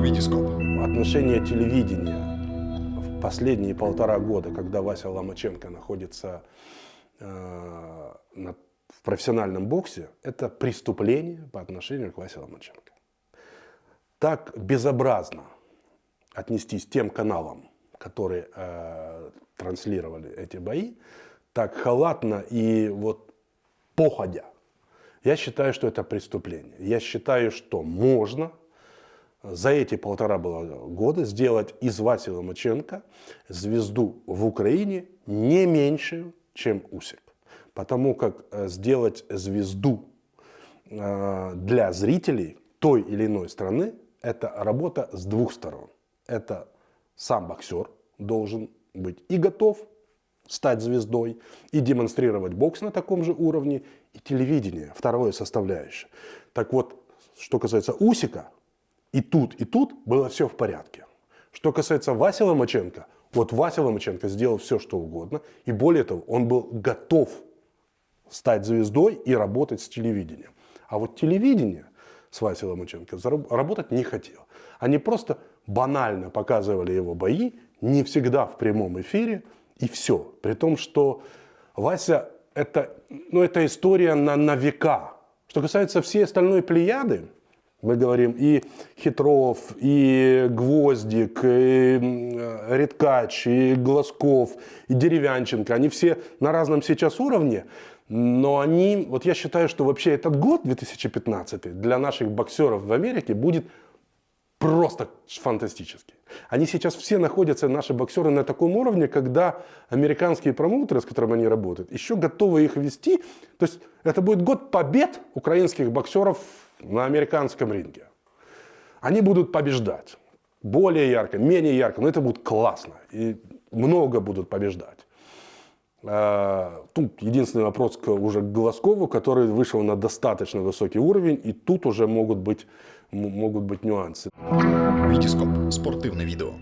Витископ. Отношение телевидения в последние полтора года, когда Вася Ломаченко находится э, на, в профессиональном боксе, это преступление по отношению к Васе Ломаченко. Так безобразно отнестись тем каналам, которые э, транслировали эти бои, так халатно и вот походя. Я считаю, что это преступление. Я считаю, что можно за эти полтора года сделать из Васи Ломаченко звезду в Украине не меньшую, чем Усик. Потому как э, сделать звезду э, для зрителей той или иной страны – это работа с двух сторон. Это сам боксер должен быть и готов стать звездой, и демонстрировать бокс на таком же уровне, и телевидение, второе составляющее. Так вот, что касается Усика, и тут, и тут было все в порядке. Что касается Васи Ломаченко, вот Вася Ломаченко сделал все, что угодно. И более того, он был готов стать звездой и работать с телевидением. А вот телевидение с Васей Ломаченко работать не хотел. Они просто банально показывали его бои, не всегда в прямом эфире, и все. При том, что Вася это, ну, это история на, на века. Что касается всей остальной плеяды, мы говорим и Хитров, и Гвоздик, и Редкач, и Глазков, и Деревянченко. Они все на разном сейчас уровне, но они, вот я считаю, что вообще этот год, 2015, для наших боксеров в Америке будет просто фантастический. Они сейчас все находятся, наши боксеры, на таком уровне, когда американские промоутеры, с которыми они работают, еще готовы их вести. То есть это будет год побед украинских боксеров на американском ринге. Они будут побеждать. Более ярко, менее ярко, но это будет классно. И много будут побеждать. А, тут единственный вопрос к, уже к Глазкову, который вышел на достаточно высокий уровень, и тут уже могут быть, могут быть нюансы. Витископ. Спортивное видео.